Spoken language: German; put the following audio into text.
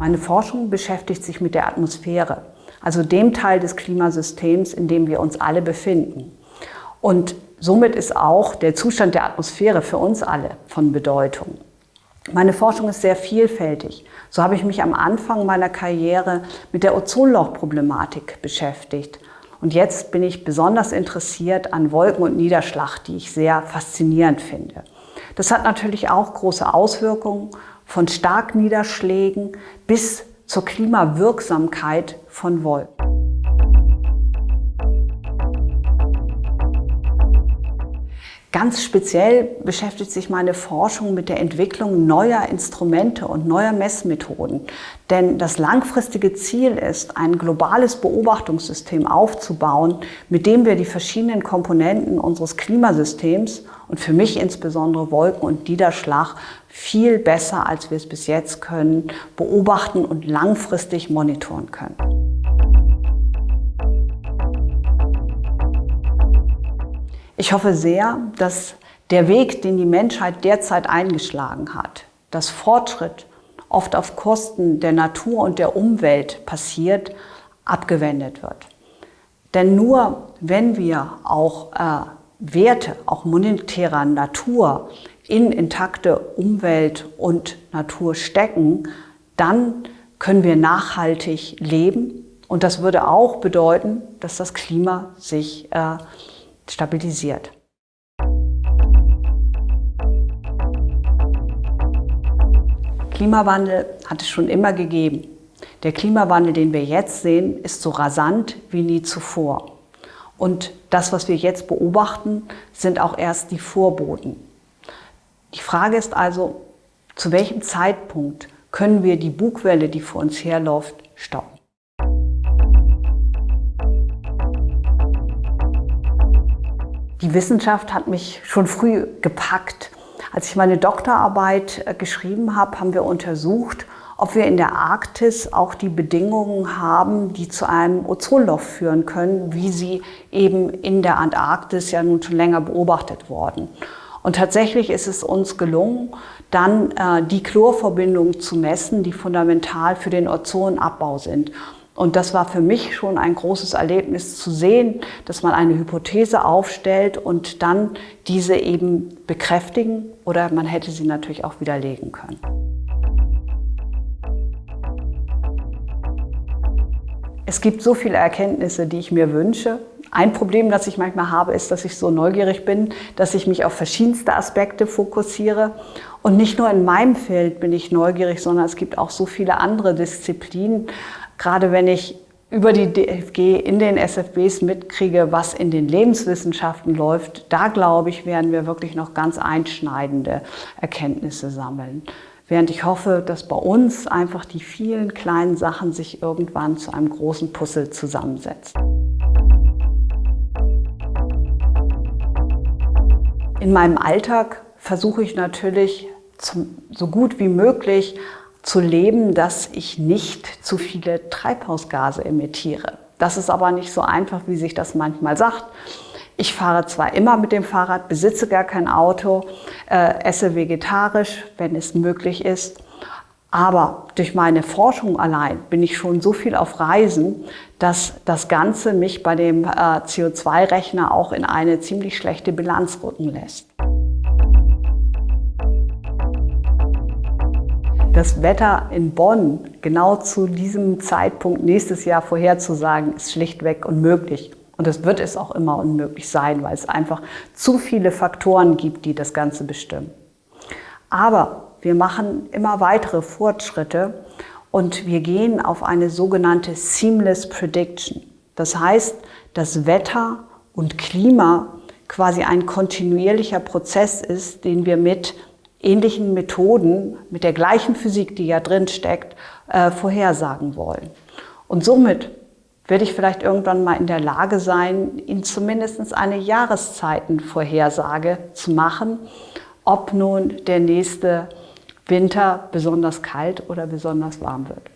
Meine Forschung beschäftigt sich mit der Atmosphäre, also dem Teil des Klimasystems, in dem wir uns alle befinden. Und somit ist auch der Zustand der Atmosphäre für uns alle von Bedeutung. Meine Forschung ist sehr vielfältig. So habe ich mich am Anfang meiner Karriere mit der Ozonlochproblematik beschäftigt. Und jetzt bin ich besonders interessiert an Wolken und Niederschlag, die ich sehr faszinierend finde. Das hat natürlich auch große Auswirkungen von Starkniederschlägen bis zur Klimawirksamkeit von Wolken. Ganz speziell beschäftigt sich meine Forschung mit der Entwicklung neuer Instrumente und neuer Messmethoden. Denn das langfristige Ziel ist, ein globales Beobachtungssystem aufzubauen, mit dem wir die verschiedenen Komponenten unseres Klimasystems und für mich insbesondere Wolken und Niederschlag viel besser, als wir es bis jetzt können, beobachten und langfristig monitoren können. Ich hoffe sehr, dass der Weg, den die Menschheit derzeit eingeschlagen hat, dass Fortschritt oft auf Kosten der Natur und der Umwelt passiert, abgewendet wird. Denn nur wenn wir auch äh, Werte, auch monetärer Natur, in intakte Umwelt und Natur stecken, dann können wir nachhaltig leben. Und das würde auch bedeuten, dass das Klima sich äh, stabilisiert. Klimawandel hat es schon immer gegeben. Der Klimawandel, den wir jetzt sehen, ist so rasant wie nie zuvor. Und das, was wir jetzt beobachten, sind auch erst die Vorboten. Die Frage ist also, zu welchem Zeitpunkt können wir die Bugwelle, die vor uns herläuft, stoppen? Die Wissenschaft hat mich schon früh gepackt. Als ich meine Doktorarbeit äh, geschrieben habe, haben wir untersucht, ob wir in der Arktis auch die Bedingungen haben, die zu einem Ozonloch führen können, wie sie eben in der Antarktis ja nun schon länger beobachtet worden. Und tatsächlich ist es uns gelungen, dann äh, die Chlorverbindungen zu messen, die fundamental für den Ozonabbau sind. Und das war für mich schon ein großes Erlebnis zu sehen, dass man eine Hypothese aufstellt und dann diese eben bekräftigen oder man hätte sie natürlich auch widerlegen können. Es gibt so viele Erkenntnisse, die ich mir wünsche. Ein Problem, das ich manchmal habe, ist, dass ich so neugierig bin, dass ich mich auf verschiedenste Aspekte fokussiere. Und nicht nur in meinem Feld bin ich neugierig, sondern es gibt auch so viele andere Disziplinen gerade wenn ich über die DFG in den SFBs mitkriege, was in den Lebenswissenschaften läuft, da glaube ich, werden wir wirklich noch ganz einschneidende Erkenntnisse sammeln. Während ich hoffe, dass bei uns einfach die vielen kleinen Sachen sich irgendwann zu einem großen Puzzle zusammensetzen. In meinem Alltag versuche ich natürlich zum, so gut wie möglich zu leben, dass ich nicht zu viele Treibhausgase emittiere. Das ist aber nicht so einfach, wie sich das manchmal sagt. Ich fahre zwar immer mit dem Fahrrad, besitze gar kein Auto, äh, esse vegetarisch, wenn es möglich ist. Aber durch meine Forschung allein bin ich schon so viel auf Reisen, dass das Ganze mich bei dem äh, CO2-Rechner auch in eine ziemlich schlechte Bilanz rücken lässt. Das Wetter in Bonn genau zu diesem Zeitpunkt nächstes Jahr vorherzusagen, ist schlichtweg unmöglich. Und es wird es auch immer unmöglich sein, weil es einfach zu viele Faktoren gibt, die das Ganze bestimmen. Aber wir machen immer weitere Fortschritte und wir gehen auf eine sogenannte Seamless Prediction. Das heißt, das Wetter und Klima quasi ein kontinuierlicher Prozess ist, den wir mit ähnlichen Methoden mit der gleichen Physik, die ja drin steckt, äh, vorhersagen wollen. Und somit werde ich vielleicht irgendwann mal in der Lage sein, Ihnen zumindest eine Jahreszeitenvorhersage zu machen, ob nun der nächste Winter besonders kalt oder besonders warm wird.